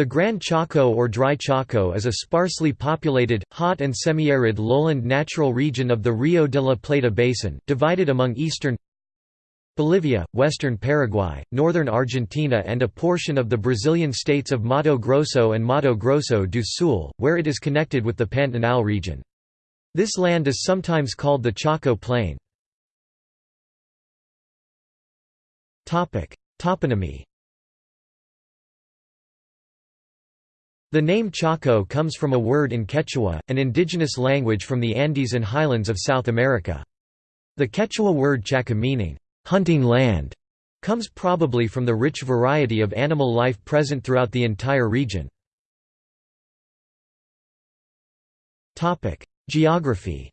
The Gran Chaco or Dry Chaco is a sparsely populated, hot and semi-arid lowland natural region of the Rio de la Plata basin, divided among eastern Bolivia, western Paraguay, northern Argentina and a portion of the Brazilian states of Mato Grosso and Mato Grosso do Sul, where it is connected with the Pantanal region. This land is sometimes called the Chaco Plain. Toponymy The name Chaco comes from a word in Quechua, an indigenous language from the Andes and highlands of South America. The Quechua word chaca meaning, hunting land, comes probably from the rich variety of animal life present throughout the entire region. Geography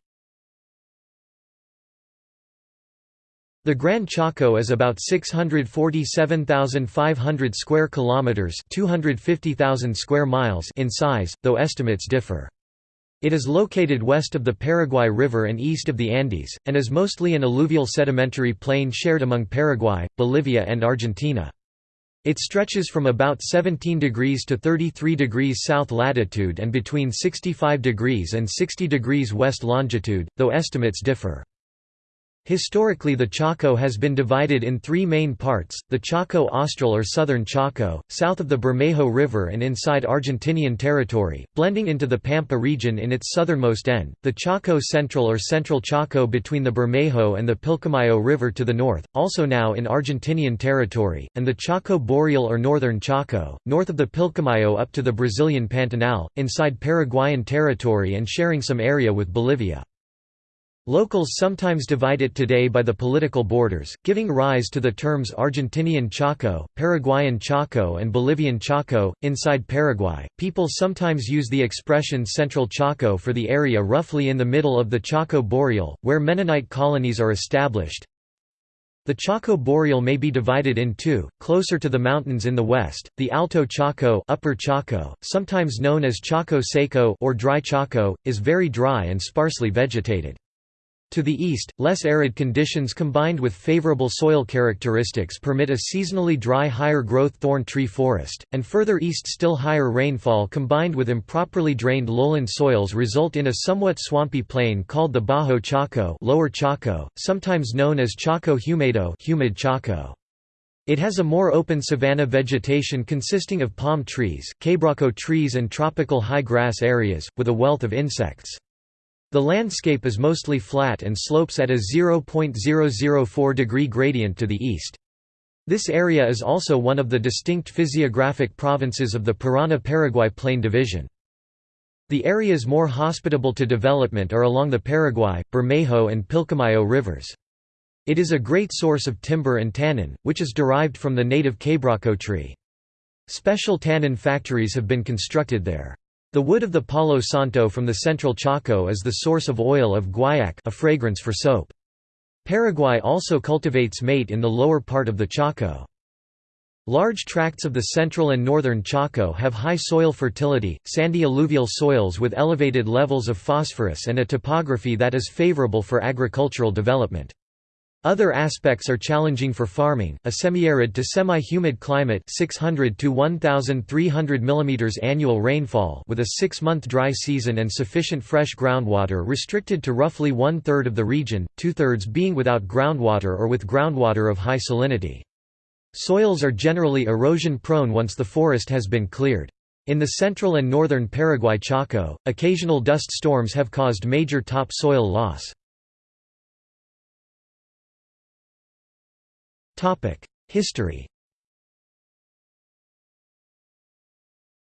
The Gran Chaco is about 647,500 square kilometers, 250,000 square miles in size, though estimates differ. It is located west of the Paraguay River and east of the Andes, and is mostly an alluvial sedimentary plain shared among Paraguay, Bolivia and Argentina. It stretches from about 17 degrees to 33 degrees south latitude and between 65 degrees and 60 degrees west longitude, though estimates differ. Historically the Chaco has been divided in three main parts, the Chaco Austral or Southern Chaco, south of the Bermejo River and inside Argentinian territory, blending into the Pampa region in its southernmost end, the Chaco Central or Central Chaco between the Bermejo and the Pilcomayo River to the north, also now in Argentinian territory, and the Chaco Boreal or Northern Chaco, north of the Pilcomayo up to the Brazilian Pantanal, inside Paraguayan territory and sharing some area with Bolivia. Locals sometimes divide it today by the political borders, giving rise to the terms Argentinian Chaco, Paraguayan Chaco, and Bolivian Chaco. Inside Paraguay, people sometimes use the expression Central Chaco for the area roughly in the middle of the Chaco Boreal, where Mennonite colonies are established. The Chaco Boreal may be divided in two, closer to the mountains in the west, the Alto Chaco, Upper Chaco, sometimes known as Chaco Seco or Dry Chaco, is very dry and sparsely vegetated. To the east, less arid conditions combined with favorable soil characteristics permit a seasonally dry higher-growth thorn tree forest, and further east still higher rainfall combined with improperly drained lowland soils result in a somewhat swampy plain called the Bajo Chaco, Lower Chaco sometimes known as Chaco Húmedo humid Chaco. It has a more open savanna vegetation consisting of palm trees, quebracho trees and tropical high grass areas, with a wealth of insects. The landscape is mostly flat and slopes at a 0.004 degree gradient to the east. This area is also one of the distinct physiographic provinces of the Parana-Paraguay Plain Division. The areas more hospitable to development are along the Paraguay, Bermejo and Pilcomayo rivers. It is a great source of timber and tannin, which is derived from the native quebracho tree. Special tannin factories have been constructed there. The wood of the Palo Santo from the central Chaco is the source of oil of guaiac a fragrance for soap. Paraguay also cultivates mate in the lower part of the Chaco. Large tracts of the central and northern Chaco have high soil fertility, sandy alluvial soils with elevated levels of phosphorus and a topography that is favorable for agricultural development. Other aspects are challenging for farming, a semi-arid to semi-humid climate 600 to 1,300 mm annual rainfall with a six-month dry season and sufficient fresh groundwater restricted to roughly one-third of the region, two-thirds being without groundwater or with groundwater of high salinity. Soils are generally erosion-prone once the forest has been cleared. In the central and northern Paraguay Chaco, occasional dust storms have caused major topsoil loss. History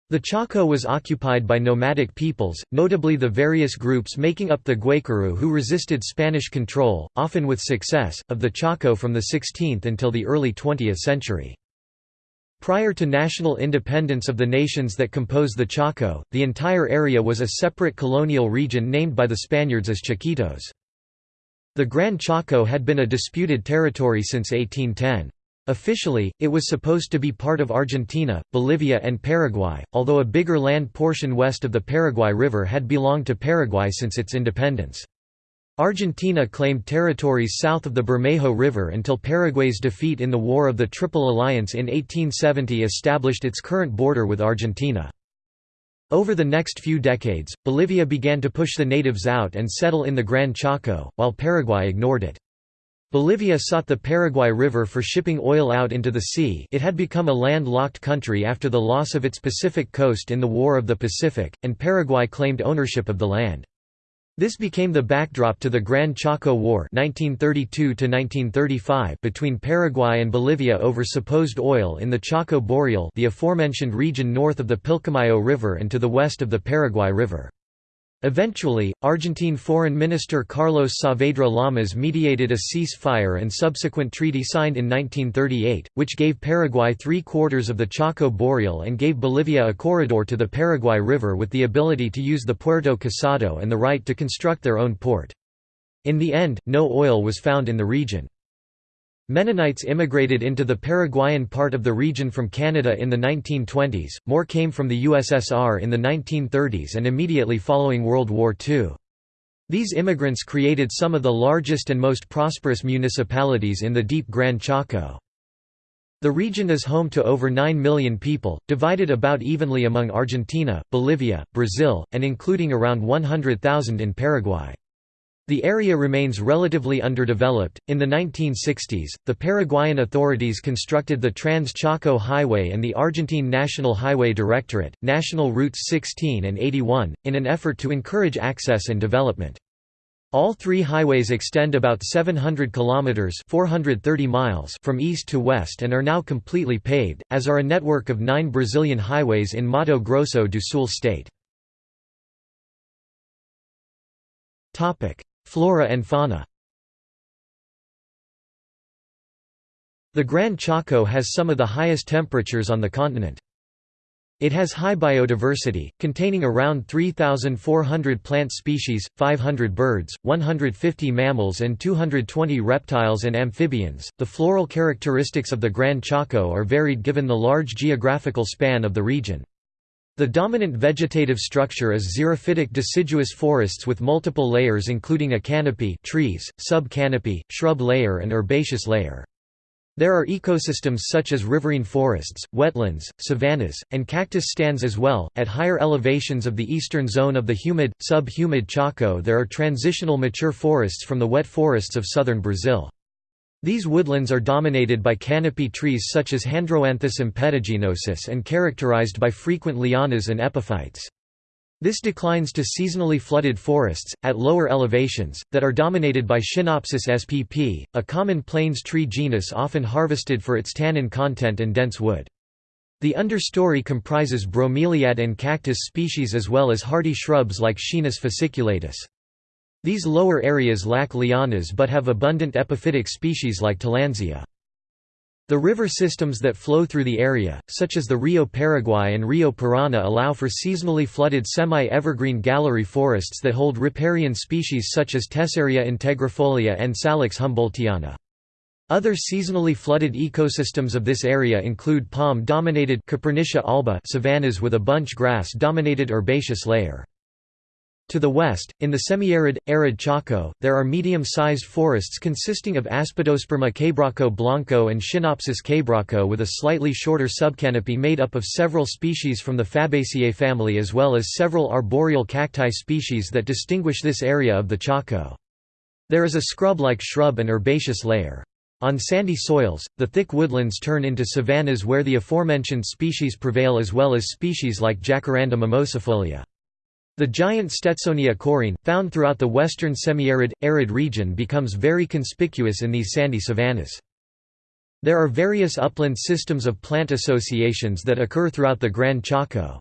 The Chaco was occupied by nomadic peoples, notably the various groups making up the Guaycurú who resisted Spanish control, often with success, of the Chaco from the 16th until the early 20th century. Prior to national independence of the nations that compose the Chaco, the entire area was a separate colonial region named by the Spaniards as Chiquitos. The Gran Chaco had been a disputed territory since 1810. Officially, it was supposed to be part of Argentina, Bolivia and Paraguay, although a bigger land portion west of the Paraguay River had belonged to Paraguay since its independence. Argentina claimed territories south of the Bermejo River until Paraguay's defeat in the War of the Triple Alliance in 1870 established its current border with Argentina. Over the next few decades, Bolivia began to push the natives out and settle in the Gran Chaco, while Paraguay ignored it. Bolivia sought the Paraguay River for shipping oil out into the sea it had become a land-locked country after the loss of its Pacific coast in the War of the Pacific, and Paraguay claimed ownership of the land. This became the backdrop to the Gran Chaco War 1932 between Paraguay and Bolivia over supposed oil in the Chaco Boreal the aforementioned region north of the Pilcomayo River and to the west of the Paraguay River. Eventually, Argentine Foreign Minister Carlos Saavedra Lamas mediated a cease-fire and subsequent treaty signed in 1938, which gave Paraguay three-quarters of the Chaco Boreal and gave Bolivia a corridor to the Paraguay River with the ability to use the Puerto Casado and the right to construct their own port. In the end, no oil was found in the region. Mennonites immigrated into the Paraguayan part of the region from Canada in the 1920s, more came from the USSR in the 1930s and immediately following World War II. These immigrants created some of the largest and most prosperous municipalities in the deep Gran Chaco. The region is home to over 9 million people, divided about evenly among Argentina, Bolivia, Brazil, and including around 100,000 in Paraguay. The area remains relatively underdeveloped. In the 1960s, the Paraguayan authorities constructed the Trans Chaco Highway and the Argentine National Highway Directorate, National Routes 16 and 81, in an effort to encourage access and development. All three highways extend about 700 kilometers (430 miles) from east to west and are now completely paved, as are a network of 9 Brazilian highways in Mato Grosso do Sul state. Topic: Flora and fauna The Gran Chaco has some of the highest temperatures on the continent. It has high biodiversity, containing around 3,400 plant species, 500 birds, 150 mammals, and 220 reptiles and amphibians. The floral characteristics of the Gran Chaco are varied given the large geographical span of the region. The dominant vegetative structure is xerophytic deciduous forests with multiple layers including a canopy trees, sub-canopy, shrub layer and herbaceous layer. There are ecosystems such as riverine forests, wetlands, savannas, and cactus stands as well. At higher elevations of the eastern zone of the humid, sub-humid Chaco there are transitional mature forests from the wet forests of southern Brazil. These woodlands are dominated by canopy trees such as Handroanthus impetaginosus and characterized by frequent lianas and epiphytes. This declines to seasonally flooded forests, at lower elevations, that are dominated by Schinopsis spp, a common plains tree genus often harvested for its tannin content and dense wood. The understory comprises bromeliad and cactus species as well as hardy shrubs like Schinus fasciculatus. These lower areas lack lianas but have abundant epiphytic species like Tillandsia. The river systems that flow through the area, such as the Rio Paraguay and Rio Parana allow for seasonally flooded semi-evergreen gallery forests that hold riparian species such as Tessaria integrifolia and Salix humboldtiana. Other seasonally flooded ecosystems of this area include palm-dominated alba savannas with a bunch grass-dominated herbaceous layer. To the west, in the semi-arid, arid Chaco, there are medium-sized forests consisting of Aspidosperma quebracho blanco and Schinopsis quebracho with a slightly shorter subcanopy made up of several species from the Fabaceae family as well as several arboreal cacti species that distinguish this area of the Chaco. There is a scrub-like shrub and herbaceous layer. On sandy soils, the thick woodlands turn into savannas where the aforementioned species prevail as well as species like Jacaranda mimosifolia. The giant Stetsonia coryne, found throughout the western semi-arid, arid region becomes very conspicuous in these sandy savannas. There are various upland systems of plant associations that occur throughout the Gran Chaco.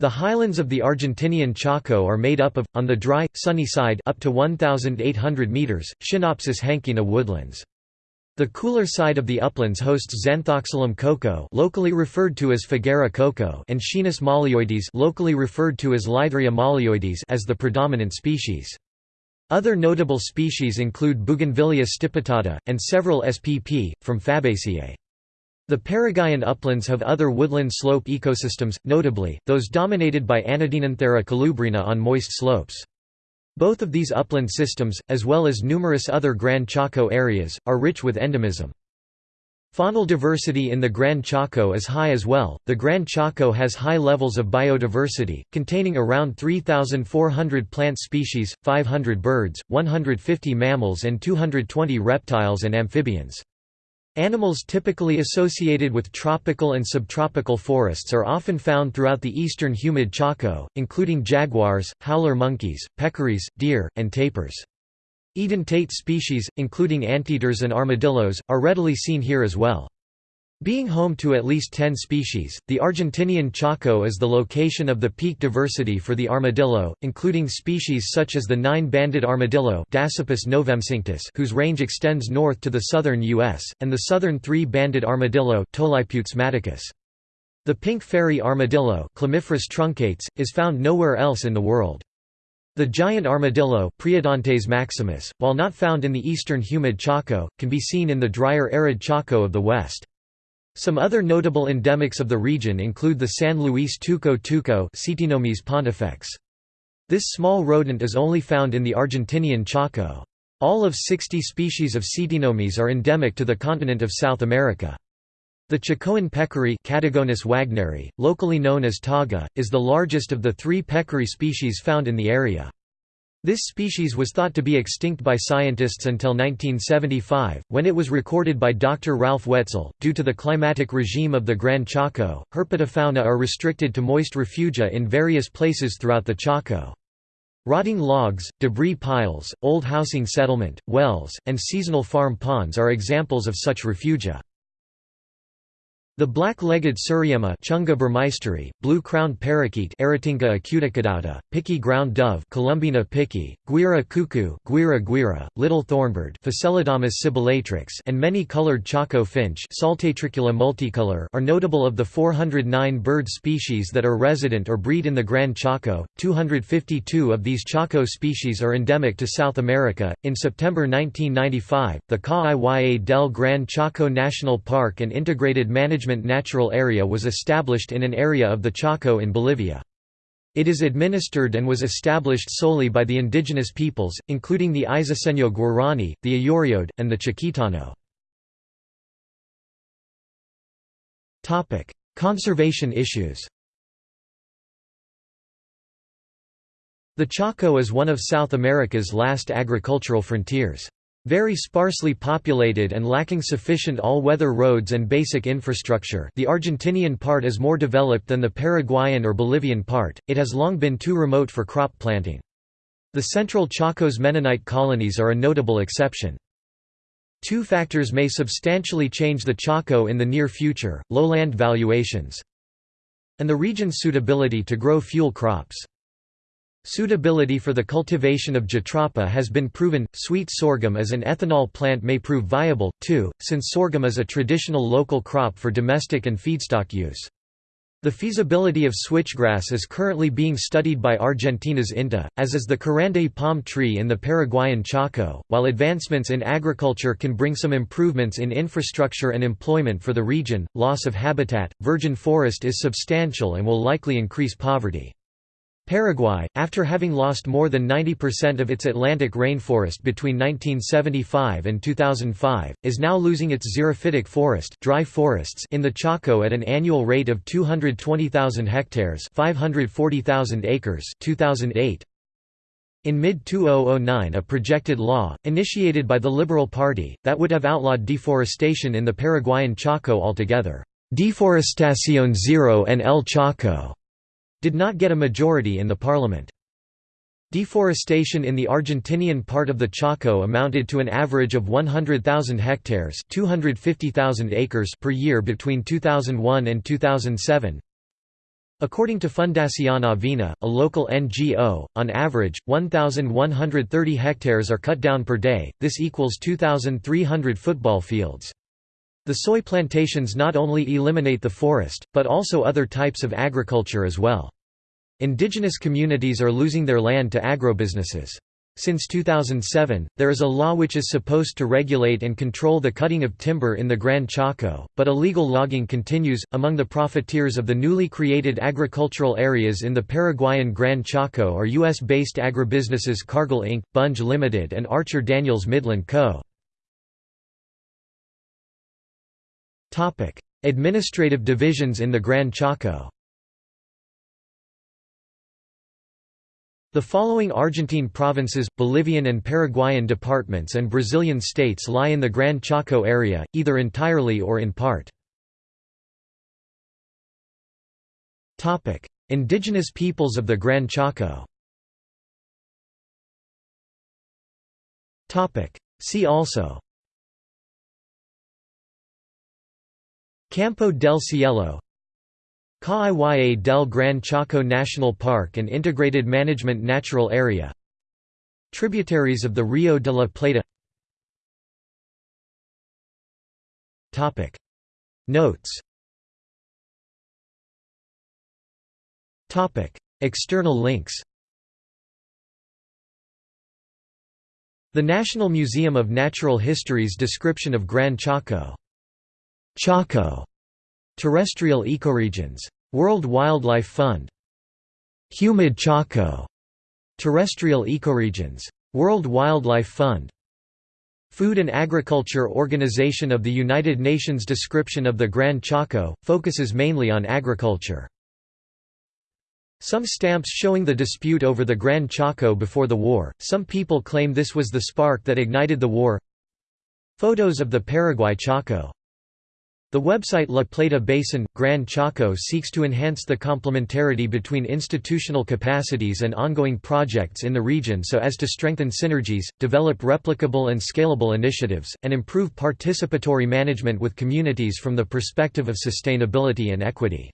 The highlands of the Argentinian Chaco are made up of, on the dry, sunny side up to 1,800 meters, Schinopsis hankeana woodlands. The cooler side of the uplands hosts Zanthoxylum coco locally referred to as Fagara coco and Schinus molleoides locally referred to as Lithraea molleoides as the predominant species. Other notable species include Bougainvillea stipitata, and several SPP, from Fabaceae. The Paraguayan uplands have other woodland slope ecosystems, notably, those dominated by Anadenanthera colubrina on moist slopes. Both of these upland systems, as well as numerous other Gran Chaco areas, are rich with endemism. Faunal diversity in the Gran Chaco is high as well. The Gran Chaco has high levels of biodiversity, containing around 3,400 plant species, 500 birds, 150 mammals, and 220 reptiles and amphibians. Animals typically associated with tropical and subtropical forests are often found throughout the eastern humid Chaco, including jaguars, howler monkeys, peccaries, deer, and tapirs. Edentate species, including anteaters and armadillos, are readily seen here as well. Being home to at least 10 species, the Argentinian Chaco is the location of the peak diversity for the armadillo, including species such as the nine-banded armadillo whose range extends north to the southern U.S., and the southern three-banded armadillo. The pink fairy armadillo truncatus, is found nowhere else in the world. The giant armadillo Priodontes maximus, while not found in the eastern humid Chaco, can be seen in the drier arid Chaco of the west. Some other notable endemics of the region include the San Luis tuco tuco pontifex. This small rodent is only found in the Argentinian Chaco. All of 60 species of Ctenomys are endemic to the continent of South America. The Chacoan peccary Catagonus wagneri, locally known as taga, is the largest of the three peccary species found in the area. This species was thought to be extinct by scientists until 1975, when it was recorded by Dr. Ralph Wetzel. Due to the climatic regime of the Gran Chaco, herpetofauna are restricted to moist refugia in various places throughout the Chaco. Rotting logs, debris piles, old housing settlement, wells, and seasonal farm ponds are examples of such refugia. The black-legged seriema Chunga burmeisteri, blue-crowned parakeet Aratinga acuticaudata, picui ground dove Columbina picui, guira cuckoo Guira guira, little thornbird sibyllatrix and many colored Chaco finch Saltatricula multicolor are notable of the 409 bird species that are resident or breed in the Gran Chaco. 252 of these Chaco species are endemic to South America. In September 1995, the Ca del Gran Chaco National Park and Integrated Management Natural Area was established in an area of the Chaco in Bolivia. It is administered and was established solely by the indigenous peoples, including the Izoceño Guarani, the Ayoreode, and the Chiquitano. Conservation issues The Chaco is one of South America's last agricultural frontiers. Very sparsely populated and lacking sufficient all-weather roads and basic infrastructure the Argentinian part is more developed than the Paraguayan or Bolivian part, it has long been too remote for crop planting. The central Chaco's Mennonite colonies are a notable exception. Two factors may substantially change the Chaco in the near future, lowland valuations and the region's suitability to grow fuel crops. Suitability for the cultivation of jatropha has been proven. Sweet sorghum as an ethanol plant may prove viable, too, since sorghum is a traditional local crop for domestic and feedstock use. The feasibility of switchgrass is currently being studied by Argentina's INTA, as is the Carandé palm tree in the Paraguayan Chaco. While advancements in agriculture can bring some improvements in infrastructure and employment for the region, loss of habitat, virgin forest is substantial and will likely increase poverty. Paraguay, after having lost more than 90% of its Atlantic rainforest between 1975 and 2005, is now losing its xerophytic forest dry forests in the Chaco at an annual rate of 220,000 hectares 540,000 acres 2008. In mid-2009 a projected law, initiated by the Liberal Party, that would have outlawed deforestation in the Paraguayan Chaco altogether. Deforestación Zero en el Chaco did not get a majority in the parliament. Deforestation in the Argentinian part of the Chaco amounted to an average of 100,000 hectares 250,000 acres per year between 2001 and 2007. According to Fundación Avina, a local NGO, on average, 1,130 hectares are cut down per day, this equals 2,300 football fields. The soy plantations not only eliminate the forest, but also other types of agriculture as well. Indigenous communities are losing their land to agrobusinesses. Since 2007, there is a law which is supposed to regulate and control the cutting of timber in the Gran Chaco, but illegal logging continues. Among the profiteers of the newly created agricultural areas in the Paraguayan Gran Chaco are U.S. based agribusinesses Cargill Inc., Bunge Limited, and Archer Daniels Midland Co. Administrative divisions in the Gran Chaco. The following Argentine provinces, Bolivian and Paraguayan departments and Brazilian states lie in the Gran Chaco area, either entirely or in part. Indigenous peoples of the Gran Chaco. See also Campo del Cielo Kaa-Iya del Gran Chaco National Park and Integrated Management Natural Area Tributaries of the Rio de la Plata. Notes. External links. The National Museum of Natural History's description of Gran Chaco. Chaco Terrestrial ecoregions. World Wildlife Fund. Humid Chaco. Terrestrial ecoregions. World Wildlife Fund. Food and Agriculture Organization of the United Nations description of the Gran Chaco, focuses mainly on agriculture. Some stamps showing the dispute over the Gran Chaco before the war, some people claim this was the spark that ignited the war Photos of the Paraguay Chaco the website La Plata Basin, Gran Chaco seeks to enhance the complementarity between institutional capacities and ongoing projects in the region so as to strengthen synergies, develop replicable and scalable initiatives, and improve participatory management with communities from the perspective of sustainability and equity.